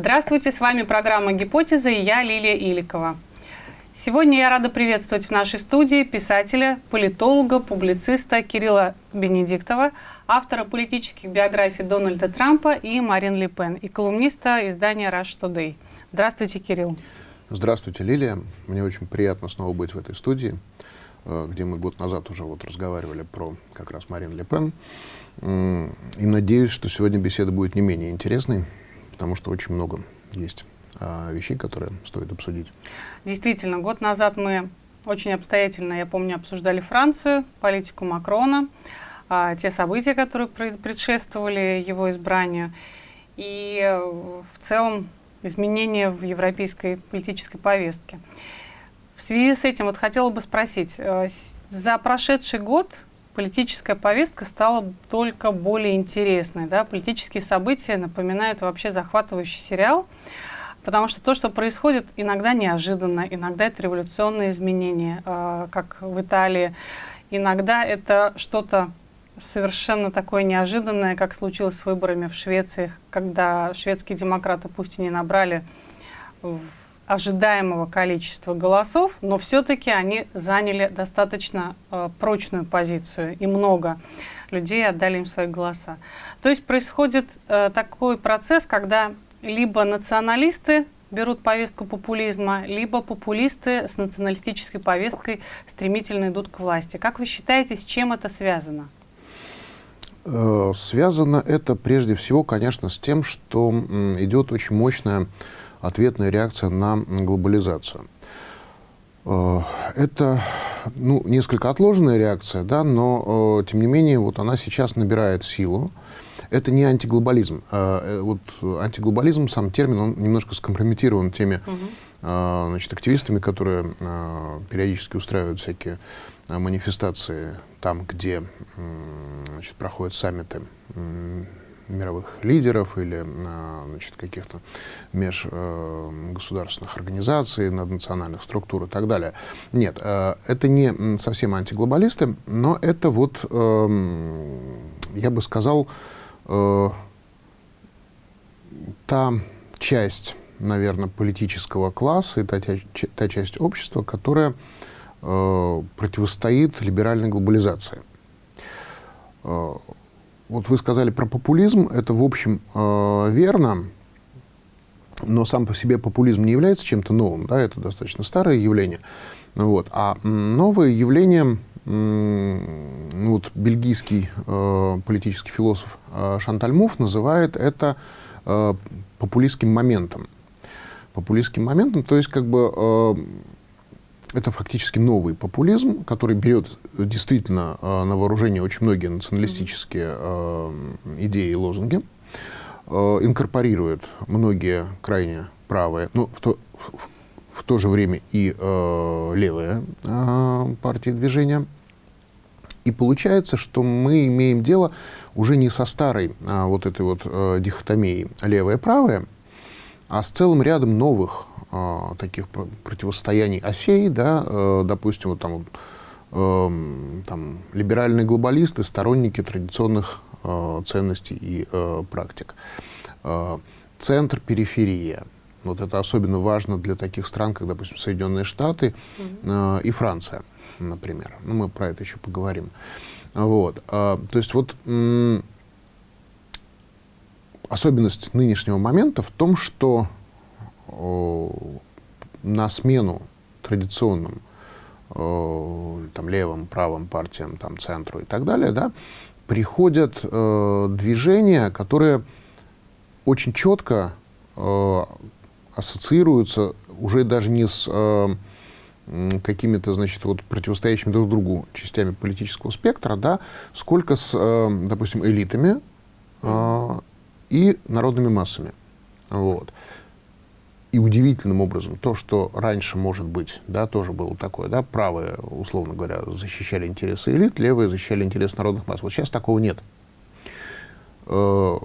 Здравствуйте, с вами программа «Гипотеза» и я, Лилия Иликова. Сегодня я рада приветствовать в нашей студии писателя, политолога, публициста Кирилла Бенедиктова, автора политических биографий Дональда Трампа и Марин Ле Пен, и колумниста издания Rush Today. Здравствуйте, Кирилл. Здравствуйте, Лилия. Мне очень приятно снова быть в этой студии, э, где мы год назад уже вот разговаривали про как раз Марин Ле Пен. И надеюсь, что сегодня беседа будет не менее интересной, потому что очень много есть а, вещей, которые стоит обсудить. Действительно, год назад мы очень обстоятельно, я помню, обсуждали Францию, политику Макрона, а, те события, которые предшествовали его избранию, и э, в целом изменения в европейской политической повестке. В связи с этим вот хотела бы спросить, э, за прошедший год политическая повестка стала только более интересной. Да? Политические события напоминают вообще захватывающий сериал, потому что то, что происходит, иногда неожиданно, иногда это революционные изменения, э, как в Италии, иногда это что-то совершенно такое неожиданное, как случилось с выборами в Швеции, когда шведские демократы пусть и не набрали ожидаемого количества голосов, но все-таки они заняли достаточно э, прочную позицию, и много людей отдали им свои голоса. То есть происходит э, такой процесс, когда либо националисты берут повестку популизма, либо популисты с националистической повесткой стремительно идут к власти. Как вы считаете, с чем это связано? Э, связано это прежде всего, конечно, с тем, что идет очень мощная ответная реакция на глобализацию. Э, это ну, несколько отложенная реакция, да, но, э, тем не менее, вот она сейчас набирает силу. Это не антиглобализм. Вот антиглобализм, сам термин, он немножко скомпрометирован теми угу. значит, активистами, которые периодически устраивают всякие манифестации там, где значит, проходят саммиты мировых лидеров или значит, каких-то межгосударственных организаций, наднациональных структур и так далее. Нет, э, это не совсем антиглобалисты, но это вот, эм, я бы сказал, э, та часть, наверное, политического класса и та, та часть общества, которая Э, противостоит либеральной глобализации. Вот вы сказали про популизм, это в общем э, верно, но сам по себе популизм не является чем-то новым, да, это достаточно старое явление. Вот. А новое явление, вот бельгийский э, политический философ э, Шанталь Муф называет это э, популистским моментом. Популистским моментом, то есть как бы э, это фактически новый популизм, который берет действительно э, на вооружение очень многие националистические э, идеи и лозунги, э, инкорпорирует многие крайне правые, ну, в то, в, в то же время и э, левые э, партии движения. И получается, что мы имеем дело уже не со старой а, вот этой вот э, дихотомией левое-правое, а с целым рядом новых э, таких противостояний осей, да, э, допустим, вот там, э, там либеральные глобалисты, сторонники традиционных э, ценностей и э, практик. Э, центр, периферия. Вот это особенно важно для таких стран, как, допустим, Соединенные Штаты э, и Франция, например. Ну, мы про это еще поговорим. Вот. Э, то есть вот особенность нынешнего момента в том, что на смену традиционным там, левым, правым партиям, там, центру и так далее, да, приходят э, движения, которые очень четко э, ассоциируются уже даже не с э, какими-то, значит, вот противостоящими друг другу частями политического спектра, да, сколько с, э, допустим, элитами э, и народными массами. Вот. И удивительным образом то, что раньше, может быть, да, тоже было такое, да, правые, условно говоря, защищали интересы элит, левые защищали интересы народных масс. Вот сейчас такого нет. Э,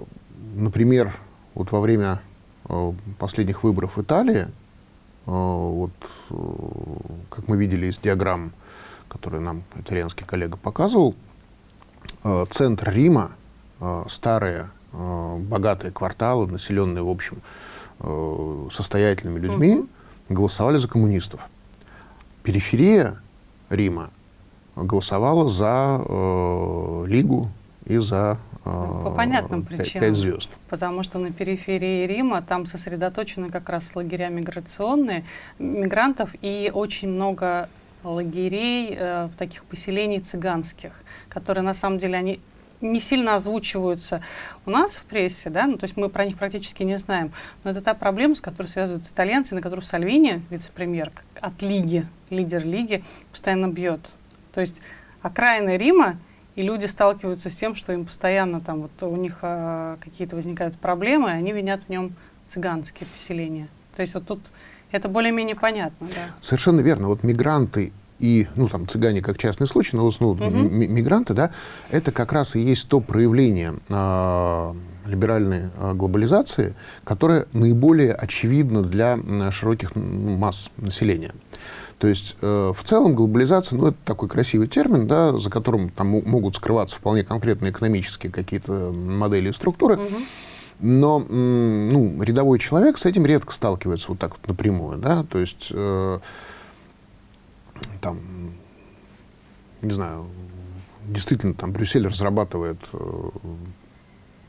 например, вот во время э, последних выборов в Италии, э, вот, как мы видели из диаграмм, которые нам итальянский коллега показывал, центр Рима, старые богатые кварталы, населенные, в общем, э, состоятельными людьми угу. голосовали за коммунистов. Периферия Рима голосовала за э, Лигу и за ну, По понятным причинам. 5 звезд. Потому что на периферии Рима там сосредоточены как раз лагеря миграционные, мигрантов, и очень много лагерей, э, таких поселений цыганских, которые на самом деле они не сильно озвучиваются у нас в прессе, да, ну, то есть мы про них практически не знаем. Но это та проблема, с которой связываются итальянцы, на которую Сальвини, вице-премьер, от Лиги, лидер Лиги, постоянно бьет. То есть окраины Рима и люди сталкиваются с тем, что им постоянно там вот у них а, какие-то возникают проблемы, и они винят в нем цыганские поселения. То есть вот тут это более-менее понятно, да. Совершенно верно. Вот мигранты и, ну, там, цыгане как частный случай, но в основном угу. мигранты, да, это как раз и есть то проявление э, либеральной э, глобализации, которое наиболее очевидно для э, широких масс населения. То есть э, в целом глобализация, ну, это такой красивый термин, да, за которым там могут скрываться вполне конкретные экономические какие-то модели и структуры. Угу. Но ну, рядовой человек с этим редко сталкивается вот так вот напрямую. Да? То есть, э, там, не знаю, действительно, там Брюссель разрабатывает э,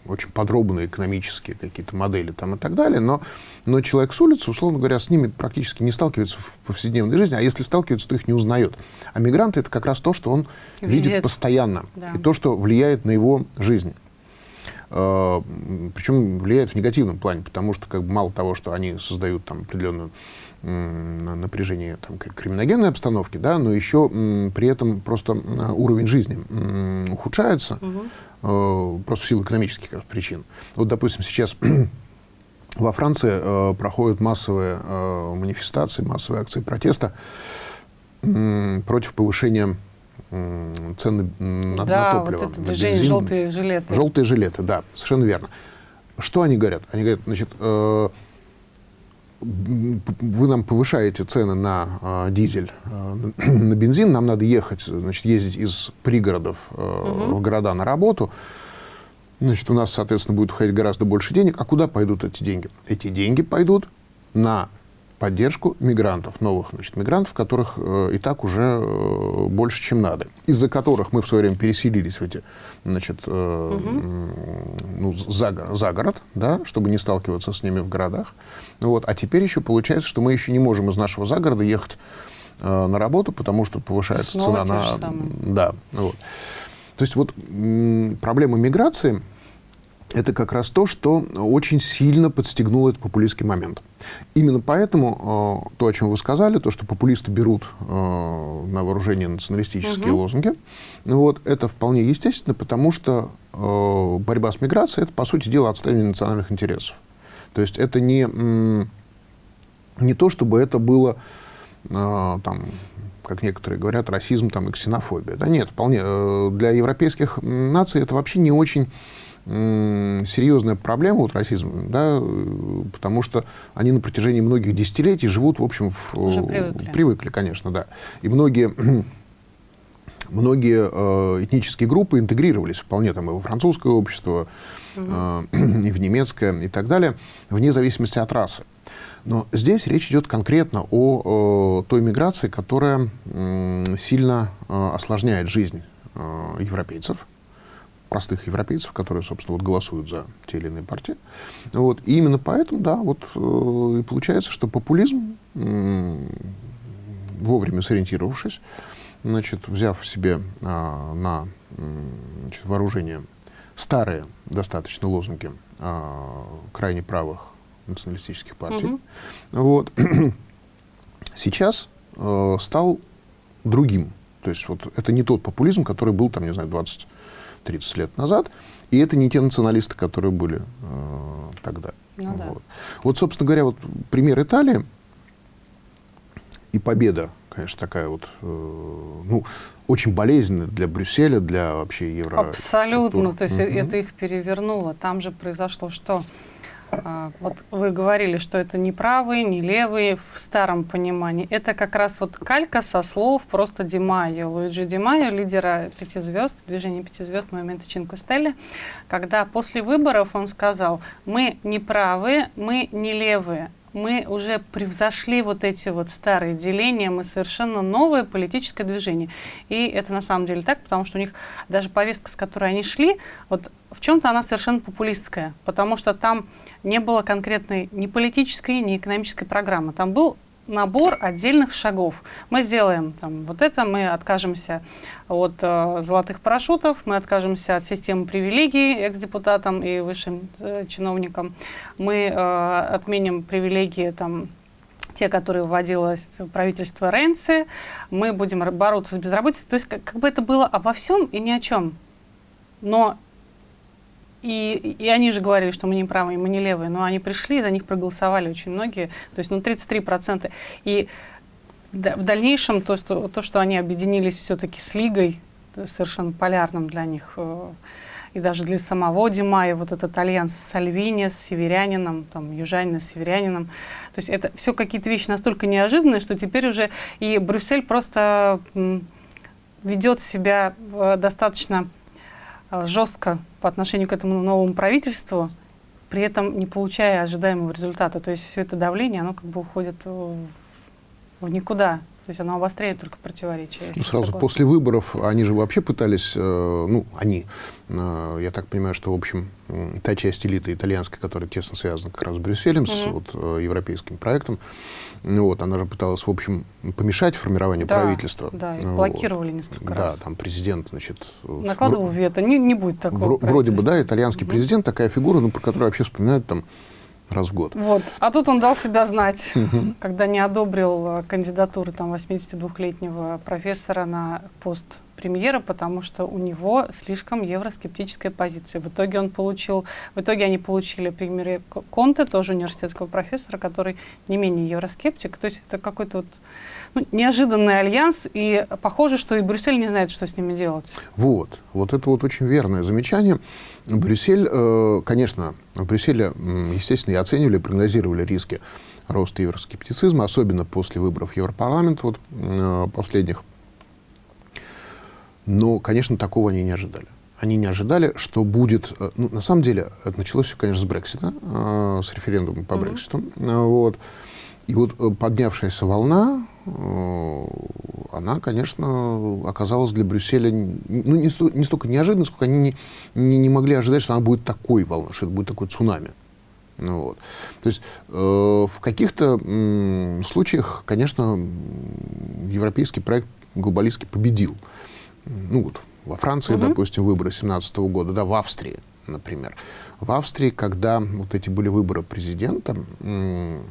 очень подробные экономические какие-то модели там и так далее, но, но человек с улицы, условно говоря, с ними практически не сталкивается в повседневной жизни, а если сталкивается, то их не узнает. А мигранты — это как раз то, что он видит, видит постоянно, да. и то, что влияет на его жизнь. Uh, причем влияет в негативном плане, потому что как бы, мало того, что они создают там определенную напряжение там, криминогенной обстановки, да, но еще при этом просто уровень жизни ухудшается, угу. Просто в силу экономических причин. Вот, допустим, сейчас во Франции э, проходят массовые э, манифестации, массовые акции протеста против повышения цены на, да, на топливо. Вот это движение желтые жилеты. Желтые жилеты, да, совершенно верно. Что они говорят? Они говорят, значит, вы нам повышаете цены на э, дизель, э, на бензин, нам надо ехать, значит, ездить из пригородов э, угу. в города на работу. Значит, у нас, соответственно, будет уходить гораздо больше денег. А куда пойдут эти деньги? Эти деньги пойдут на поддержку мигрантов, новых значит, мигрантов, которых э, и так уже э, больше, чем надо, из-за которых мы в свое время переселились в эти, значит, э, угу. ну, за, за город, да, чтобы не сталкиваться с ними в городах. Вот. А теперь еще получается, что мы еще не можем из нашего загорода ехать э, на работу, потому что повышается Снова цена на... Да, вот. То есть вот проблема миграции – это как раз то, что очень сильно подстегнуло этот популистский момент. Именно поэтому э, то, о чем вы сказали, то, что популисты берут э, на вооружение националистические угу. лозунги, ну вот, это вполне естественно, потому что э, борьба с миграцией – это, по сути дела, отстаивание национальных интересов. То есть это не, не то, чтобы это было, э, там, как некоторые говорят, расизм там, и ксенофобия. Да нет, вполне. Э, для европейских наций это вообще не очень серьезная проблема вот расизма, да, потому что они на протяжении многих десятилетий живут, в общем, в, Уже привыкли. привыкли, конечно, да. И многие многие э, этнические группы интегрировались вполне там и во французское общество, э, и в немецкое, и так далее, вне зависимости от расы. Но здесь речь идет конкретно о, о той миграции, которая э, сильно э, осложняет жизнь э, европейцев, простых европейцев, которые, собственно, вот голосуют за те или иные партии. Вот. И именно поэтому, да, вот э, и получается, что популизм, э, вовремя сориентировавшись, значит, взяв себе э, на значит, вооружение старые достаточно лозунги э, крайне правых националистических партий, угу. вот, сейчас э, стал другим. То есть вот это не тот популизм, который был там, не знаю, 20 30 лет назад, и это не те националисты, которые были э, тогда. Ну, вот. Да. вот, собственно говоря, вот пример Италии и победа, конечно, такая вот, э, ну, очень болезненная для Брюсселя, для вообще евро. Абсолютно, то есть mm -hmm. это их перевернуло. Там же произошло что? А, вот вы говорили, что это не правые, не левые в старом понимании. Это как раз вот калька со слов просто Димайо, Луиджи Димайо, лидера пяти звезд, движения пяти звезд, момента Чинко Стелли, когда после выборов он сказал, мы не правые, мы не левые, мы уже превзошли вот эти вот старые деления, мы совершенно новое политическое движение. И это на самом деле так, потому что у них даже повестка, с которой они шли, вот в чем-то она совершенно популистская, потому что там не было конкретной ни политической, ни экономической программы. Там был набор отдельных шагов. Мы сделаем там, вот это, мы откажемся от э, золотых парашютов, мы откажемся от системы привилегий экс-депутатам и высшим э, чиновникам, мы э, отменим привилегии там, те, которые вводилось правительство Ренци, мы будем бороться с безработицей. То есть как, как бы это было обо всем и ни о чем. Но и, и они же говорили, что мы не правые, мы не левые, но они пришли, за них проголосовали очень многие, то есть ну 33%. И в дальнейшем то, что, то, что они объединились все-таки с Лигой, совершенно полярным для них, э, и даже для самого Димая, вот этот альянс с Сальвини, с северянином, там, южанина с северянином, то есть это все какие-то вещи настолько неожиданные, что теперь уже и Брюссель просто ведет себя э, достаточно Э, жестко по отношению к этому новому правительству, при этом не получая ожидаемого результата. То есть все это давление, оно как бы уходит в, в никуда. То есть оно обостряет только противоречия. Ну, сразу согласна. после выборов они же вообще пытались, э, ну, они, э, я так понимаю, что, в общем, та часть элиты итальянской, которая тесно связана как раз с Брюсселем, -hmm. с вот, э, европейским проектом, ну, вот, она же пыталась, в общем, помешать формированию да, правительства. Да, и блокировали вот. несколько да, раз. Да, там президент, значит... Накладывал вето, не, не будет такого Вроде бы, да, итальянский -hmm. президент, такая фигура, ну, про которую вообще вспоминают там раз в год. Вот. А тут он дал себя знать, когда не одобрил э, кандидатуру там 82-летнего профессора на пост премьера, потому что у него слишком евроскептическая позиция. В итоге он получил, в итоге они получили премьере Конте, тоже университетского профессора, который не менее евроскептик. То есть это какой-то вот неожиданный альянс, и похоже, что и Брюссель не знает, что с ними делать. Вот, вот это вот очень верное замечание. Брюссель, э, конечно, в Брюсселе, естественно, и оценивали, прогнозировали риски роста евроскептицизма, особенно после выборов в Европарламент вот, э, последних. Но, конечно, такого они не ожидали. Они не ожидали, что будет... Э, ну, на самом деле, это началось все, конечно, с Брексита, с референдумом по mm -hmm. Брекситу. Вот. И вот поднявшаяся волна она, конечно, оказалась для Брюсселя ну, не, сто, не столько неожиданно, сколько они не, не, не могли ожидать, что она будет такой волной, что это будет такой цунами. Ну, вот. То есть э, в каких-то э, случаях, конечно, европейский проект глобалистский победил. Ну вот во Франции, угу. допустим, выборы 17 -го года, да, в Австрии, например. В Австрии, когда вот эти были выборы президента, э, Э,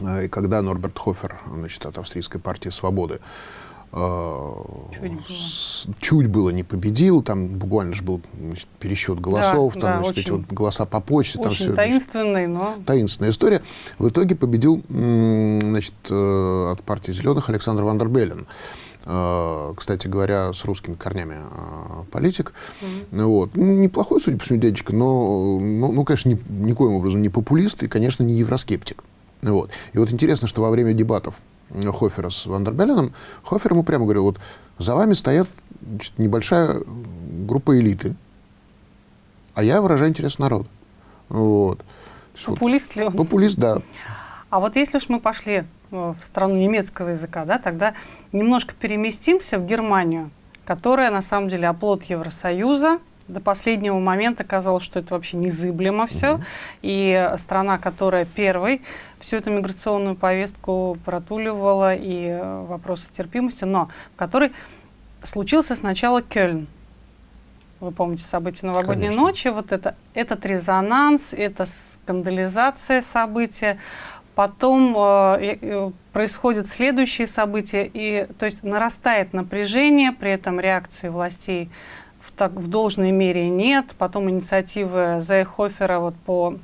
и когда Норберт Хофер, значит, от австрийской партии «Свободы», э, Чуть было. чуть было не победил, там буквально же был значит, пересчет голосов, да, там, да, значит, очень, эти вот голоса по почте. Очень там все, таинственный, но... Таинственная история. В итоге победил значит, э, от партии «Зеленых» Александр Вандербеллен. Кстати говоря, с русскими корнями политик. Mm -hmm. вот. Неплохой, судя по всему, дядечка, но, ну, ну конечно, ни, никоим образом не популист и, конечно, не евроскептик. Вот. И вот интересно, что во время дебатов Хофера с Вандербеленом, Хофер ему прямо говорил, вот за вами стоят значит, небольшая группа элиты, а я выражаю интерес народа. Вот. Популист ли он? Популист, да. А вот если уж мы пошли э, в страну немецкого языка, да, тогда немножко переместимся в Германию, которая на самом деле оплот Евросоюза, до последнего момента казалось, что это вообще незыблемо все. -hmm. И страна, которая первой всю эту миграционную повестку протуливала и э, вопросы терпимости, но в которой случился сначала Кёльн. Вы помните события новогодней Конечно. ночи, вот это, этот резонанс, это скандализация события. Потом э, происходят следующие события, и то есть нарастает напряжение, при этом реакции властей в, так, в должной мере нет. Потом инициативы Зайхофера вот по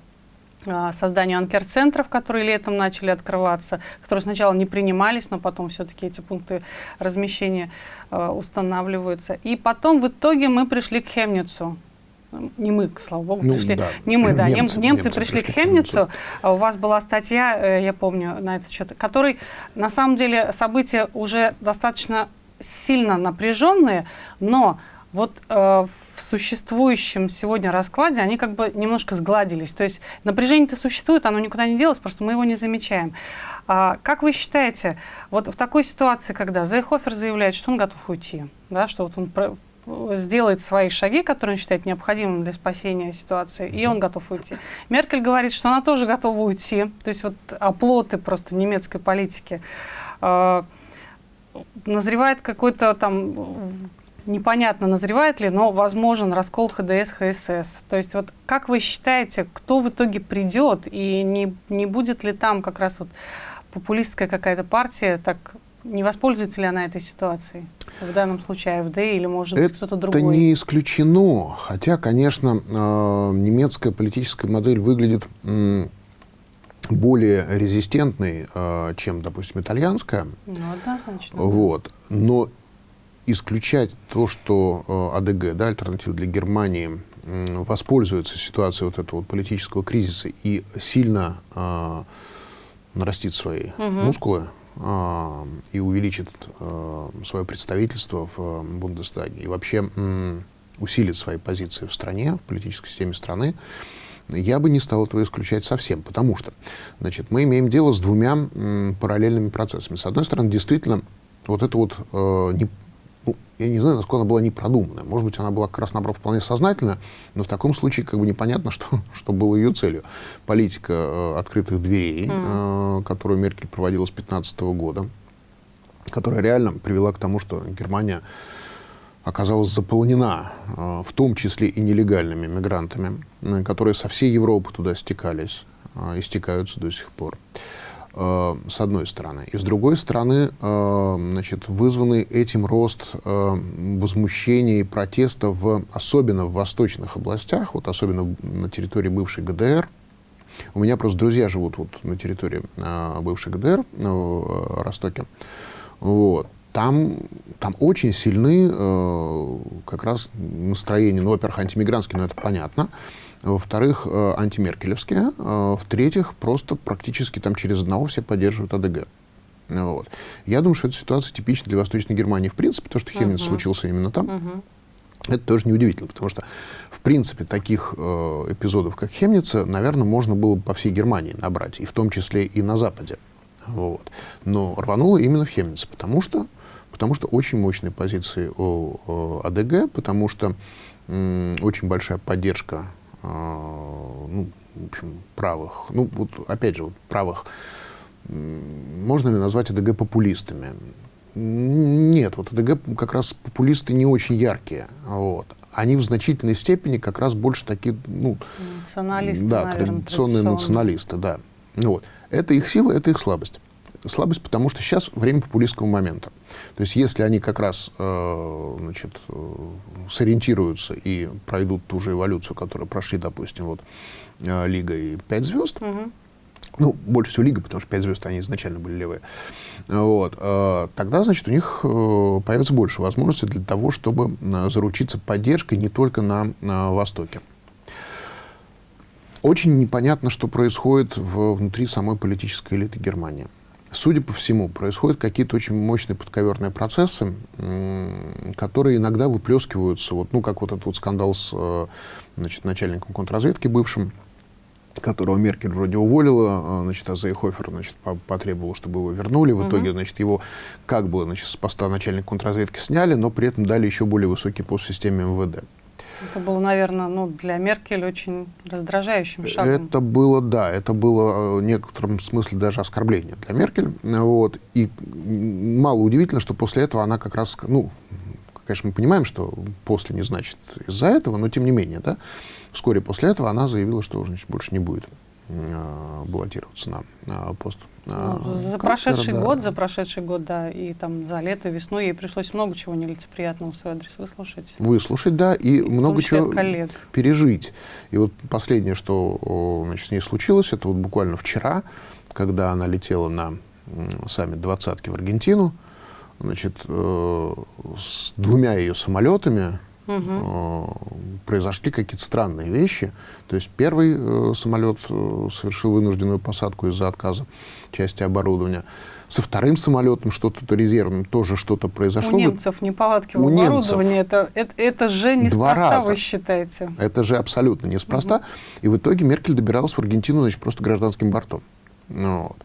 а, созданию анкер-центров, которые летом начали открываться, которые сначала не принимались, но потом все-таки эти пункты размещения э, устанавливаются. И потом в итоге мы пришли к Хемницу. не мы, слава богу, ну, пришли, да. не мы, да, немцы, немцы, немцы пришли, пришли к Хемницу, а у вас была статья, э, я помню, на этот счет, который, на самом деле, события уже достаточно сильно напряженные, но вот э, в существующем сегодня раскладе они как бы немножко сгладились. То есть напряжение-то существует, оно никуда не делось, просто мы его не замечаем. А, как вы считаете, вот в такой ситуации, когда Зейхофер заявляет, что он готов уйти, да, что вот он сделает свои шаги, которые он считает необходимыми для спасения ситуации, и он готов уйти. Меркель говорит, что она тоже готова уйти. То есть вот оплоты просто немецкой политики. Э, назревает какой-то там непонятно, назревает ли, но возможен раскол ХДС, ХСС. То есть вот как вы считаете, кто в итоге придет, и не, не будет ли там как раз вот популистская какая-то партия, так не воспользуется ли она этой ситуацией? В данном случае АФД или, может быть, кто-то другой? Это не исключено. Хотя, конечно, э, немецкая политическая модель выглядит более резистентной, э, чем, допустим, итальянская. Ну, однозначно. Вот. Но исключать то, что э, АДГ, да, альтернатива для Германии, воспользуется ситуацией вот этого политического кризиса и сильно э, нарастит свои угу. мускулы, э, и увеличит э, свое представительство в э, Бундестаге, и вообще э, усилит свои позиции в стране, в политической системе страны, я бы не стал этого исключать совсем, потому что значит, мы имеем дело с двумя м, параллельными процессами. С одной стороны, действительно, вот это вот э, не, я не знаю, насколько она была непродуманная. Может быть, она была как раз, наоборот, вполне сознательная, но в таком случае как бы непонятно, что, что было ее целью. Политика э, открытых дверей, mm. э, которую Меркель проводила с 2015 года, которая реально привела к тому, что Германия оказалась заполнена, э, в том числе и нелегальными мигрантами, э, которые со всей Европы туда стекались э, и стекаются до сих пор. Э, с одной стороны. И с другой стороны, э, значит, вызванный этим рост э, возмущения и протеста, в, особенно в восточных областях, вот особенно на территории бывшей ГДР. У меня просто друзья живут вот на территории бывшей ГДР, в Ростоке. Вот. Там, там очень сильны э, как раз настроения, ну, во-первых, антимигрантские, но это понятно, во-вторых, э, антимеркелевские, э, в-третьих, просто практически там через одного все поддерживают АДГ. Вот. Я думаю, что эта ситуация типична для Восточной Германии в принципе, то, что Хемниц uh -huh. случился именно там. Uh -huh. Это тоже неудивительно, потому что, в принципе, таких э, эпизодов, как Хемница, наверное, можно было бы по всей Германии набрать, и в том числе и на Западе. Вот. Но рвануло именно в Хемнице, потому что, потому что очень мощные позиции у, у АДГ, потому что очень большая поддержка ну, в общем, правых, ну, вот опять же, вот правых, можно ли назвать АДГ популистами? Нет, вот АДГ как раз популисты не очень яркие, вот. Они в значительной степени как раз больше такие, ну... Националисты, Да, наверное, традиционные националисты, да. Вот. Это их сила, это их слабость слабость, потому что сейчас время популистского момента. То есть если они как раз э, значит, э, сориентируются и пройдут ту же эволюцию, которую прошли, допустим, вот, э, Лига и Пять звезд, угу. ну, больше всего Лига, потому что Пять звезд, они изначально были левые, вот, э, тогда, значит, у них э, появится больше возможностей для того, чтобы э, заручиться поддержкой не только на, на Востоке. Очень непонятно, что происходит в, внутри самой политической элиты Германии судя по всему, происходят какие-то очень мощные подковерные процессы, которые иногда выплескиваются, вот, ну, как вот этот вот скандал с э, значит, начальником контрразведки бывшим, которого Меркель вроде уволила, э, значит, а Зейхофер, значит, потребовал, чтобы его вернули. В итоге, значит, его как бы, значит, с поста начальника контрразведки сняли, но при этом дали еще более высокий пост в системе МВД. Это было, наверное, ну, для Меркель очень раздражающим шагом. Это было, да, это было э, в некотором смысле даже оскорбление для Меркель. Вот. И мало удивительно, что после этого она как раз, ну, конечно, мы понимаем, что после не значит из-за этого, но тем не менее, да, вскоре после этого она заявила, что значит, больше не будет баллотироваться на, пост ну, за прошедший да. год, за прошедший год, да, и там за лето, весну ей пришлось много чего нелицеприятного в свой адрес выслушать. Выслушать, да, и, и много чего коллег. пережить. И вот последнее, что значит, с ней случилось, это вот буквально вчера, когда она летела на саммит двадцатки в Аргентину, значит, э, с двумя ее самолетами, угу. Произошли какие-то странные вещи. То есть первый э, самолет э, совершил вынужденную посадку из-за отказа части оборудования. Со вторым самолетом что-то резервным тоже что-то произошло. У немцев неполадки в оборудовании. Это, это, это же неспроста, раза. вы считаете? Это же абсолютно неспроста. Угу. И в итоге Меркель добиралась в Аргентину значит, просто гражданским бортом. Ну, вот.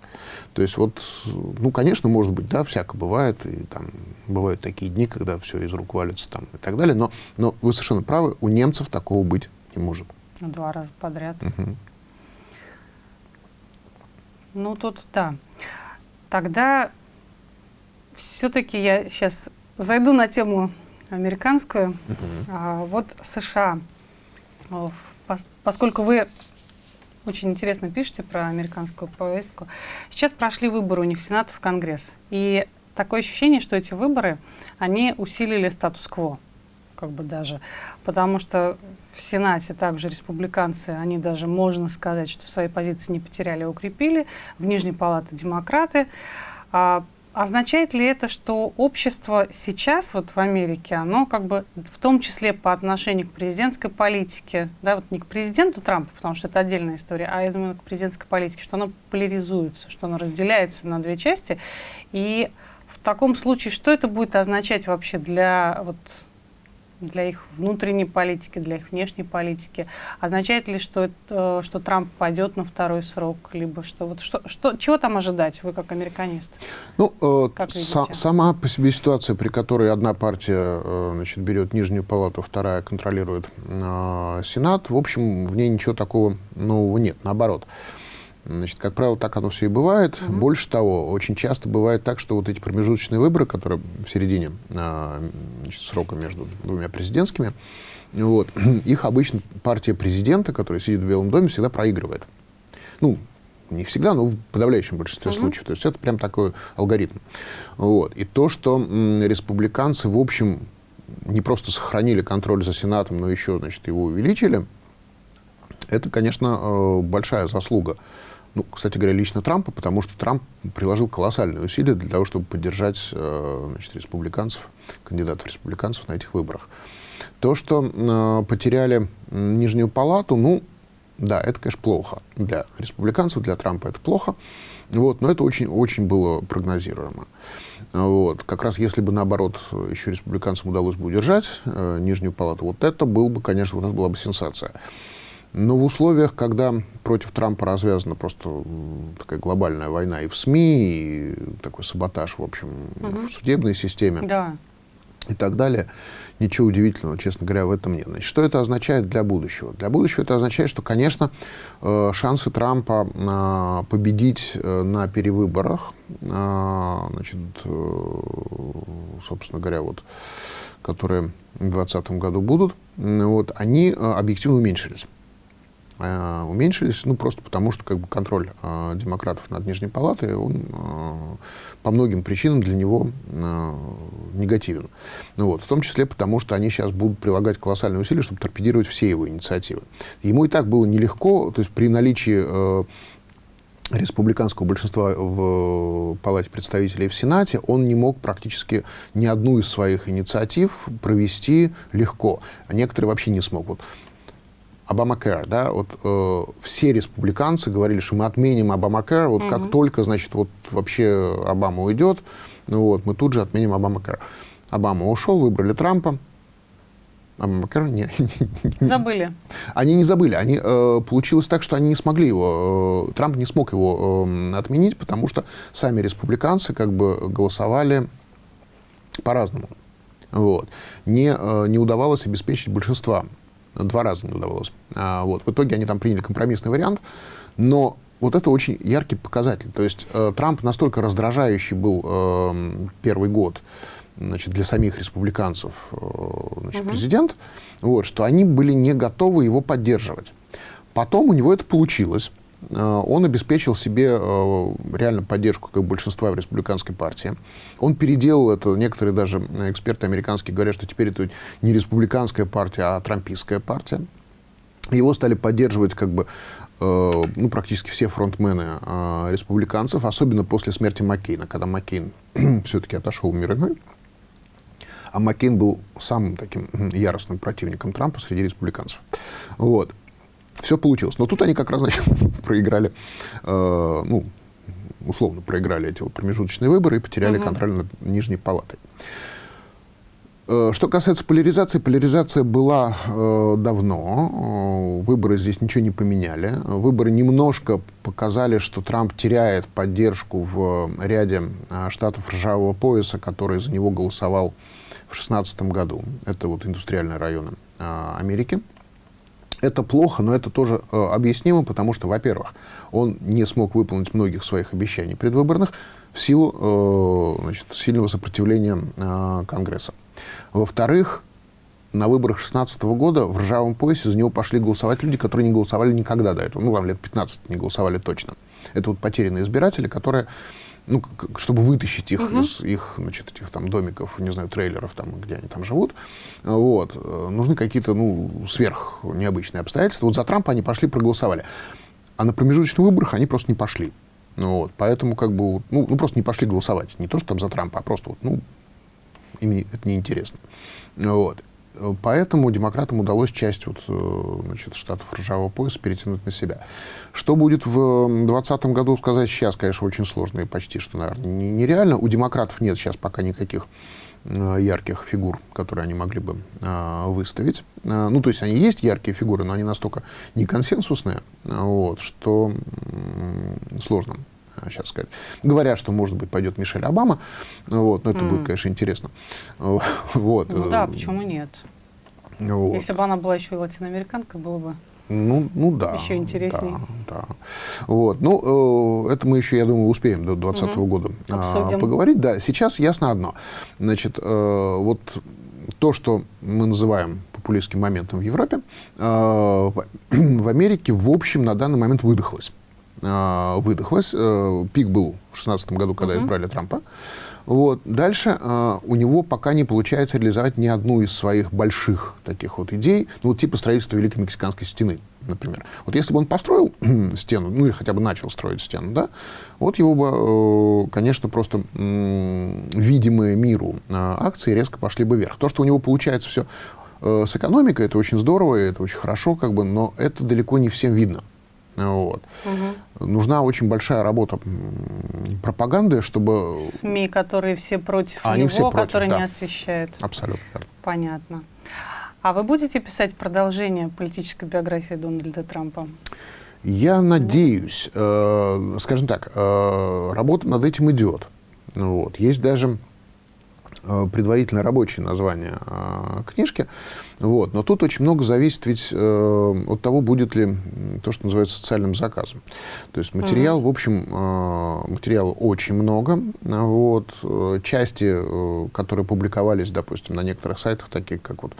То есть вот, ну, конечно, может быть, да, всяко бывает, и там бывают такие дни, когда все из рук валится там и так далее, но, но вы совершенно правы, у немцев такого быть не может. Два раза подряд. Угу. Ну, тут, да. Тогда все-таки я сейчас зайду на тему американскую. Угу. А, вот США, поскольку вы очень интересно пишете про американскую повестку. Сейчас прошли выборы у них в Сенат в Конгресс. И такое ощущение, что эти выборы, они усилили статус-кво как бы даже, потому что в Сенате также республиканцы, они даже, можно сказать, что свои позиции не потеряли, а укрепили, в Нижней Палате демократы. А Означает ли это, что общество сейчас вот в Америке, оно как бы в том числе по отношению к президентской политике, да, вот не к президенту Трампа, потому что это отдельная история, а именно к президентской политике, что оно поляризуется, что оно разделяется на две части. И в таком случае, что это будет означать вообще для вот для их внутренней политики, для их внешней политики? Означает ли, что, это, что Трамп пойдет на второй срок? Либо что, вот что, что, чего там ожидать, вы как американист? Ну, э, са сама по себе ситуация, при которой одна партия э, значит, берет нижнюю палату, вторая контролирует э, Сенат, в общем, в ней ничего такого нового нет, наоборот. Значит, как правило, так оно все и бывает. Угу. Больше того, очень часто бывает так, что вот эти промежуточные выборы, которые в середине а, значит, срока между двумя президентскими, вот, их обычно партия президента, которая сидит в Белом доме, всегда проигрывает. Ну, не всегда, но в подавляющем большинстве угу. случаев. То есть это прям такой алгоритм. Вот. И то, что республиканцы, в общем, не просто сохранили контроль за Сенатом, но еще, значит, его увеличили, это, конечно, э, большая заслуга ну, кстати говоря, лично Трампа, потому что Трамп приложил колоссальные усилия для того, чтобы поддержать э, значит, республиканцев, кандидатов республиканцев на этих выборах. То, что э, потеряли Нижнюю палату, ну, да, это, конечно, плохо. Для республиканцев, для Трампа это плохо. Вот, но это очень, очень было прогнозируемо. Вот. Как раз если бы, наоборот, еще республиканцам удалось бы удержать э, Нижнюю палату, вот это был бы, конечно, вот это была бы сенсация. Но в условиях, когда против Трампа развязана просто такая глобальная война и в СМИ, и такой саботаж, в общем, угу. в судебной системе да. и так далее, ничего удивительного, честно говоря, в этом нет. Значит, что это означает для будущего? Для будущего это означает, что, конечно, э, шансы Трампа а, победить э, на перевыборах, а, значит, э, собственно говоря, вот, которые в 2020 году будут, вот, они объективно уменьшились. Э, уменьшились, ну, просто потому что как бы, контроль э, демократов над Нижней Палатой, он э, по многим причинам для него э, негативен. Ну, вот, в том числе потому, что они сейчас будут прилагать колоссальные усилия, чтобы торпедировать все его инициативы. Ему и так было нелегко, то есть при наличии э, республиканского большинства в Палате представителей в Сенате, он не мог практически ни одну из своих инициатив провести легко. А некоторые вообще не смогут. Обамакэр, да, вот э, все республиканцы говорили, что мы отменим Обамакэр, вот угу. как только, значит, вот вообще Обама уйдет, ну вот, мы тут же отменим Обамакэр. Обама ушел, выбрали Трампа, Обамакэр не, не, Забыли. Они не забыли, они, э, получилось так, что они не смогли его, э, Трамп не смог его э, отменить, потому что сами республиканцы как бы голосовали по-разному. Вот. Не, э, не удавалось обеспечить большинство Два раза не удавалось. А, вот. В итоге они там приняли компромиссный вариант. Но вот это очень яркий показатель. То есть э, Трамп настолько раздражающий был э, первый год значит, для самих республиканцев э, значит, угу. президент, вот, что они были не готовы его поддерживать. Потом у него это получилось. Э, он обеспечил себе э, реально поддержку как большинства в республиканской партии. Он переделал это, некоторые даже эксперты американские говорят, что теперь это не республиканская партия, а трампийская партия. Его стали поддерживать как бы э, ну, практически все фронтмены республиканцев, особенно после смерти Маккейна, когда Маккейн все-таки отошел в мир иной. А Маккейн был самым таким яростным противником Трампа среди республиканцев. Вот. Все получилось. Но тут они как раз значит, проиграли, э, ну, условно проиграли эти вот промежуточные выборы и потеряли угу. контроль над Нижней Палатой. Э, что касается поляризации, поляризация была э, давно. Э, выборы здесь ничего не поменяли. Выборы немножко показали, что Трамп теряет поддержку в ряде э, штатов ржавого пояса, который за него голосовал в 2016 году. Это вот индустриальные районы э, Америки. Это плохо, но это тоже э, объяснимо, потому что, во-первых, он не смог выполнить многих своих обещаний предвыборных в силу э, значит, сильного сопротивления э, Конгресса. Во-вторых, на выборах 2016 года в ржавом поясе за него пошли голосовать люди, которые не голосовали никогда до этого. Ну, там лет 15 не голосовали точно. Это вот потерянные избиратели, которые, ну, чтобы вытащить их угу. из их, значит, этих там домиков, не знаю, трейлеров, там, где они там живут, вот, э, нужны какие-то, ну, сверх необычные обстоятельства. Вот за Трампа они пошли, проголосовали. А на промежуточных выборах они просто не пошли. Ну, вот, поэтому как бы, ну, ну, просто не пошли голосовать. Не то, что там за Трампа, а просто вот, ну, им это неинтересно. Вот. Поэтому демократам удалось часть вот, э, значит, штатов ржавого пояса перетянуть на себя. Что будет в 2020 году, сказать сейчас, конечно, очень сложно и почти что, наверное, нереально. У демократов нет сейчас пока никаких э, ярких фигур, которые они могли бы э, выставить. Э, ну, то есть они есть яркие фигуры, но они настолько не консенсусные, вот, что э, сложно сейчас сказать. Говорят, что, может быть, пойдет Мишель Обама, вот, но это mm. будет, конечно, интересно. Вот. Ну да, почему нет? Вот. Если бы она была еще и латиноамериканка, было бы ну, ну да. Еще интереснее. Да, да. Вот. Ну, э, это мы еще, я думаю, успеем до 2020 угу. года э, поговорить. Да, сейчас ясно одно. Значит, э, вот то, что мы называем популистским моментом в Европе, э, в, в Америке, в общем, на данный момент выдохлось. Э, выдохлось. Э, пик был в 2016 году, когда угу. избрали Трампа. Вот. Дальше э, у него пока не получается реализовать ни одну из своих больших таких вот идей, ну, вот типа строительства Великой Мексиканской стены, например. Вот если бы он построил стену, ну, или хотя бы начал строить стену, да, вот его бы, э, конечно, просто э, видимые миру э, акции резко пошли бы вверх. То, что у него получается все э, с экономикой, это очень здорово, это очень хорошо, как бы, но это далеко не всем видно. Вот. Угу. Нужна очень большая работа пропаганды, чтобы... СМИ, которые все против а него, все против, которые да. не освещают. Абсолютно. Понятно. А вы будете писать продолжение политической биографии Дональда Трампа? Я надеюсь. Э, скажем так, э, работа над этим идет. Вот. Есть даже Э, предварительно рабочее название э, книжки. Вот. Но тут очень много зависит ведь э, от того, будет ли то, что называется социальным заказом. То есть материал, угу. в общем, э, материала очень много. Вот. Э, части, э, которые публиковались, допустим, на некоторых сайтах, таких как вот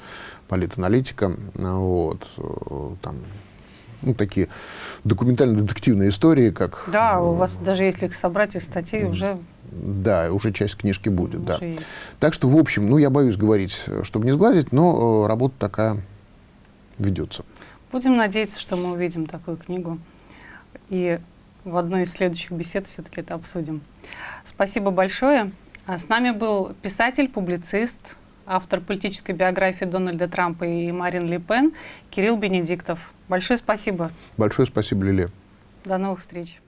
политаналитика, вот, э, там, ну, такие документально-детективные истории, как... Да, у вас даже если их собрать из статей, уже да, уже часть книжки будет, да. Есть. Так что, в общем, ну, я боюсь говорить, чтобы не сглазить, но э, работа такая ведется. Будем надеяться, что мы увидим такую книгу. И в одной из следующих бесед все-таки это обсудим. Спасибо большое. А с нами был писатель, публицист, автор политической биографии Дональда Трампа и Марин Ли Пен Кирилл Бенедиктов. Большое спасибо. Большое спасибо, Лилия. До новых встреч.